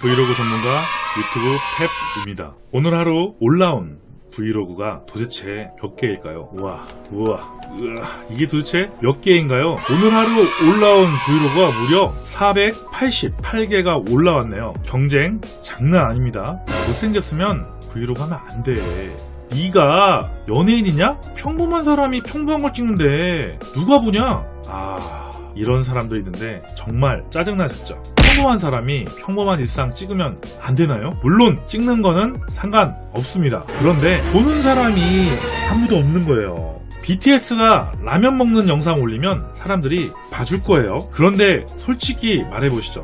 브이로그 전문가 유튜브 랩입니다. 오늘 하루 올라온 브이로그가 도대체 몇 개일까요? 우와, 우와, 우와, 이게 도대체 몇 개인가요? 오늘 하루 올라온 브이로그가 무려 488개가 올라왔네요. 경쟁 장난 아닙니다. 못생겼으면 브이로그 하면 안 돼. 네가 연예인이냐? 평범한 사람이 평범한 걸 찍는데 누가 보냐? 아... 이런 사람들이 있는데 정말 짜증나셨죠? 평범한 사람이 평범한 일상 찍으면 안 되나요? 물론 찍는 거는 상관없습니다. 그런데 보는 사람이 아무도 없는 거예요. BTS가 라면 먹는 영상 올리면 사람들이 봐줄 거예요. 그런데 솔직히 말해보시죠.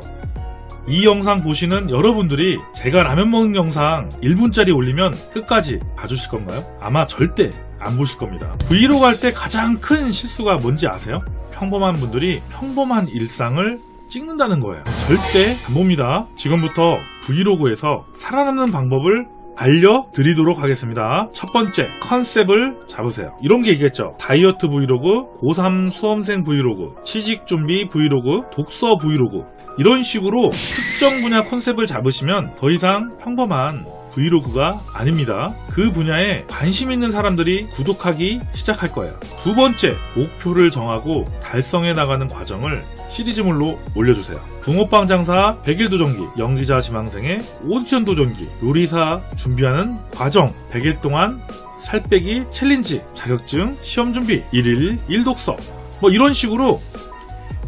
이 영상 보시는 여러분들이 제가 라면 먹는 영상 1분짜리 올리면 끝까지 봐주실 건가요? 아마 절대 안 보실 겁니다. 브이로그 할 때 가장 큰 실수가 뭔지 아세요? 평범한 분들이 평범한 일상을 찍는다는 거예요. 절대 안 봅니다. 지금부터 브이로그에서 살아남는 방법을 알려드리도록 하겠습니다. 첫 번째, 컨셉을 잡으세요. 이런 게 있겠죠. 다이어트 브이로그, 고3 수험생 브이로그, 취직 준비 브이로그, 독서 브이로그. 이런 식으로 특정 분야 컨셉을 잡으시면 더 이상 평범한 브이로그가 아닙니다. 그 분야에 관심 있는 사람들이 구독하기 시작할 거예요. 두 번째, 목표를 정하고 달성해 나가는 과정을 시리즈물로 올려주세요. 붕어빵 장사 100일 도전기, 연기자 지망생의 오디션 도전기, 요리사 준비하는 과정, 100일 동안 살 빼기 챌린지, 자격증, 시험 준비, 1일 1독서, 뭐 이런 식으로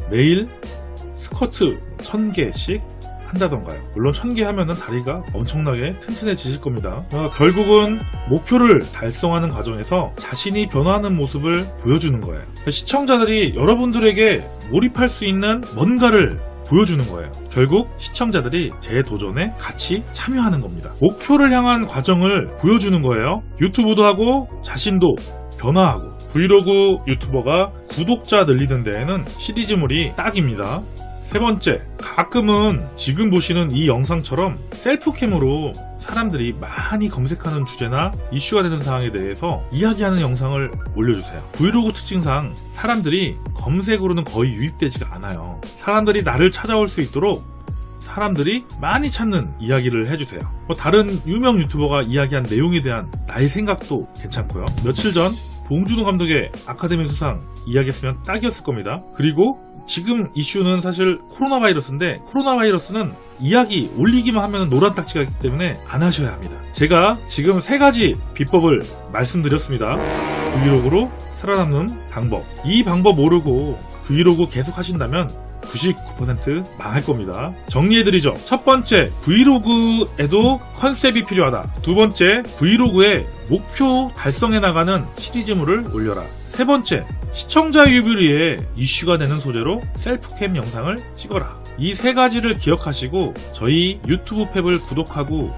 매일 스쿼트 1000개씩 한다던가요. 물론 1000개 하면은 다리가 엄청나게 튼튼해지실 겁니다. 어, 결국은 목표를 달성하는 과정에서 자신이 변화하는 모습을 보여주는 거예요. 시청자들이 여러분들에게 몰입할 수 있는 뭔가를 보여주는 거예요. 결국 시청자들이 제 도전에 같이 참여하는 겁니다. 목표를 향한 과정을 보여주는 거예요. 유튜브도 하고 자신도 변화하고 브이로그 유튜버가 구독자 늘리는 데에는 시리즈물이 딱입니다. 세 번째, 가끔은 지금 보시는 이 영상처럼 셀프캠으로 사람들이 많이 검색하는 주제나 이슈가 되는 사항에 대해서 이야기하는 영상을 올려주세요. 브이로그 특징상 사람들이 검색으로는 거의 유입되지가 않아요. 사람들이 나를 찾아올 수 있도록 사람들이 많이 찾는 이야기를 해주세요. 뭐 다른 유명 유튜버가 이야기한 내용에 대한 나의 생각도 괜찮고요. 며칠 전 봉준호 감독의 아카데미 수상 이야기했으면 딱이었을 겁니다. 그리고 지금 이슈는 사실 코로나 바이러스인데 코로나 바이러스는 이야기 올리기만 하면 노란 딱지가 있기 때문에 안 하셔야 합니다. 제가 지금 세 가지 비법을 말씀드렸습니다. 브이로그로 살아남는 방법. 이 방법 모르고 브이로그 계속 하신다면 99% 망할 겁니다. 정리해드리죠. 첫 번째, 브이로그에도 컨셉이 필요하다. 두 번째, 브이로그에 목표 달성해 나가는 시리즈물을 올려라. 세 번째, 시청자 위해 이슈가 되는 소재로 셀프캠 영상을 찍어라. 이 세 가지를 기억하시고 저희 유튜브 랩을 구독하고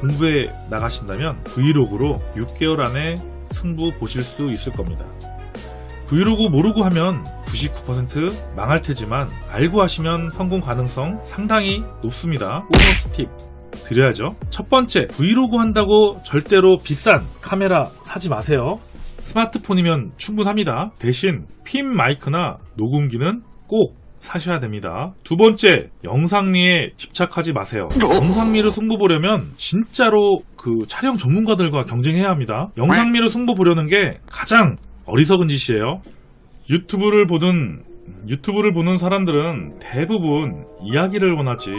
공부해 나가신다면 브이로그로 6개월 안에 승부 보실 수 있을 겁니다. 브이로그 모르고 하면 99% 망할 테지만 알고 하시면 성공 가능성 상당히 높습니다. 보너스 팁 드려야죠. 첫 번째, 브이로그 한다고 절대로 비싼 카메라 사지 마세요. 스마트폰이면 충분합니다. 대신 핀 마이크나 녹음기는 꼭 사셔야 됩니다. 두 번째, 영상미에 집착하지 마세요. 영상미를 승부 보려면 진짜로 그 촬영 전문가들과 경쟁해야 합니다. 영상미를 승부 보려는 게 가장 어리석은 짓이에요. 유튜브를 보는 유튜브를 보는 사람들은 대부분 이야기를 원하지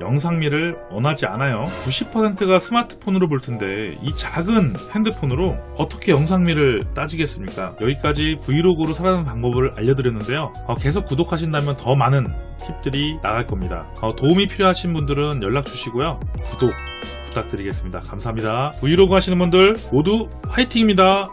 영상미를 원하지 않아요. 90%가 스마트폰으로 볼 텐데 이 작은 핸드폰으로 어떻게 영상미를 따지겠습니까? 여기까지 브이로그로 살아가는 방법을 알려드렸는데요. 어, 계속 구독하신다면 더 많은 팁들이 나갈 겁니다. 어, 도움이 필요하신 분들은 연락 주시고요. 구독 부탁드리겠습니다. 감사합니다. 브이로그 하시는 분들 모두 화이팅입니다.